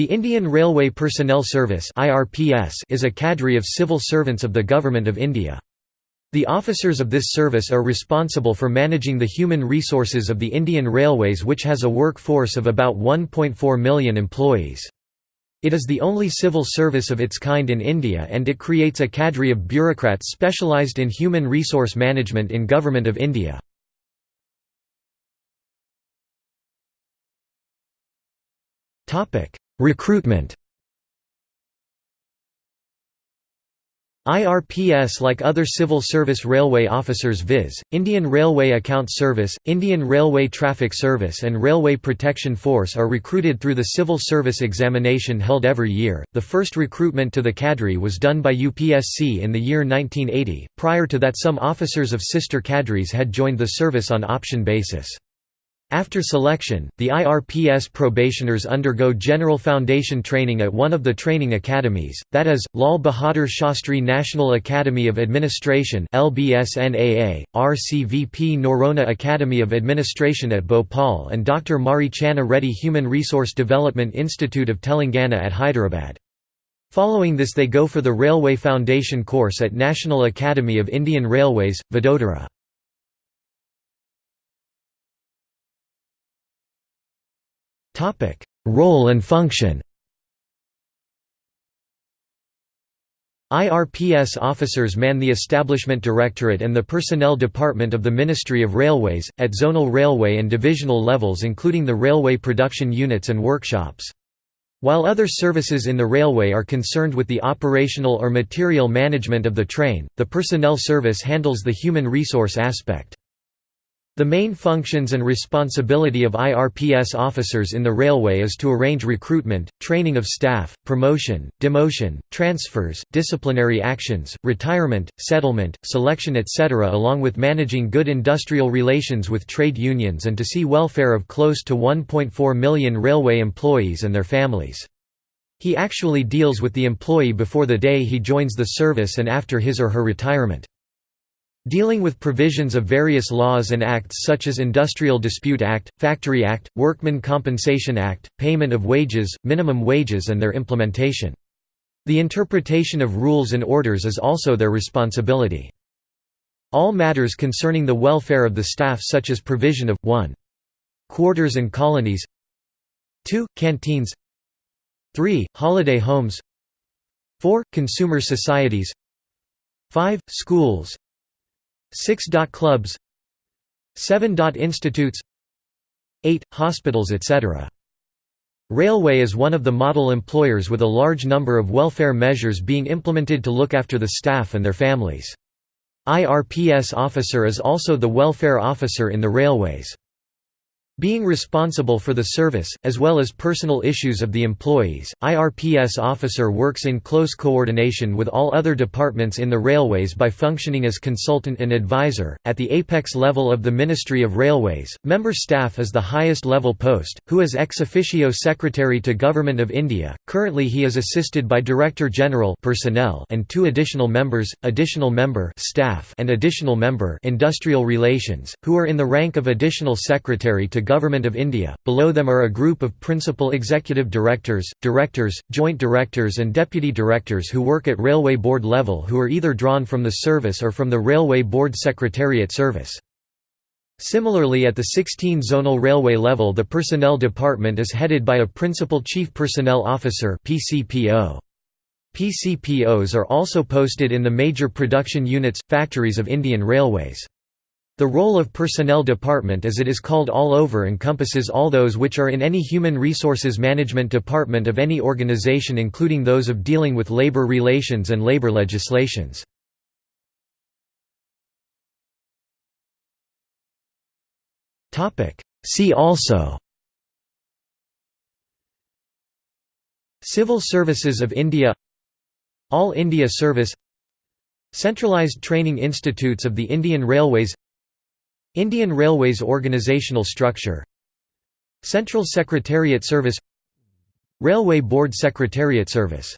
The Indian Railway Personnel Service is a cadre of civil servants of the Government of India. The officers of this service are responsible for managing the human resources of the Indian Railways which has a workforce of about 1.4 million employees. It is the only civil service of its kind in India and it creates a cadre of bureaucrats specialised in human resource management in Government of India. Recruitment IRPS like other civil service railway officers viz., Indian Railway Account Service, Indian Railway Traffic Service and Railway Protection Force are recruited through the civil service examination held every year. The first recruitment to the cadre was done by UPSC in the year 1980, prior to that some officers of sister cadres had joined the service on option basis. After selection, the IRPS probationers undergo general foundation training at one of the training academies, that is, Lal Bahadur Shastri National Academy of Administration LBSNAA, RCVP Noronha Academy of Administration at Bhopal and Dr. Marri Channa Reddy Human Resource Development Institute of Telangana at Hyderabad. Following this they go for the Railway Foundation course at National Academy of Indian Railways, Vadodara. Role and function IRPS officers man the Establishment Directorate and the Personnel Department of the Ministry of Railways, at zonal railway and divisional levels including the railway production units and workshops. While other services in the railway are concerned with the operational or material management of the train, the personnel service handles the human resource aspect. The main functions and responsibility of IRPS officers in the railway is to arrange recruitment, training of staff, promotion, demotion, transfers, disciplinary actions, retirement, settlement, selection etc. along with managing good industrial relations with trade unions and to see welfare of close to 1.4 million railway employees and their families. He actually deals with the employee before the day he joins the service and after his or her retirement. Dealing with provisions of various laws and acts such as Industrial Dispute Act, Factory Act, Workmen Compensation Act, payment of wages, minimum wages and their implementation. The interpretation of rules and orders is also their responsibility. All matters concerning the welfare of the staff such as provision of 1. Quarters and colonies 2. Canteens 3. Holiday homes 4. Consumer societies 5. Schools 6. Clubs 7. Institutes 8. Hospitals etc. Railway is one of the model employers with a large number of welfare measures being implemented to look after the staff and their families. IRPS officer is also the welfare officer in the railways. Being responsible for the service, as well as personal issues of the employees, IRPS officer works in close coordination with all other departments in the railways by functioning as consultant and advisor. At the apex level of the Ministry of Railways, member staff is the highest level post, who is ex officio Secretary to Government of India. Currently he is assisted by Director General personnel and two additional members, additional member staff and additional member industrial relations, who are in the rank of additional secretary to Government of India. Below them are a group of principal executive directors, directors, joint directors, and deputy directors who work at Railway Board level who are either drawn from the service or from the Railway Board Secretariat service. Similarly at the 16 zonal railway level the personnel department is headed by a Principal Chief Personnel Officer PCPO. PCPOs are also posted in the major production units, factories of Indian Railways. The role of Personnel Department as it is called all over encompasses all those which are in any human resources management department of any organization including those of dealing with labor relations and labor legislations. See also Civil Services of India All India Service Centralised Training Institutes of the Indian Railways Indian Railways organizational structure Central Secretariat Service Railway Board Secretariat Service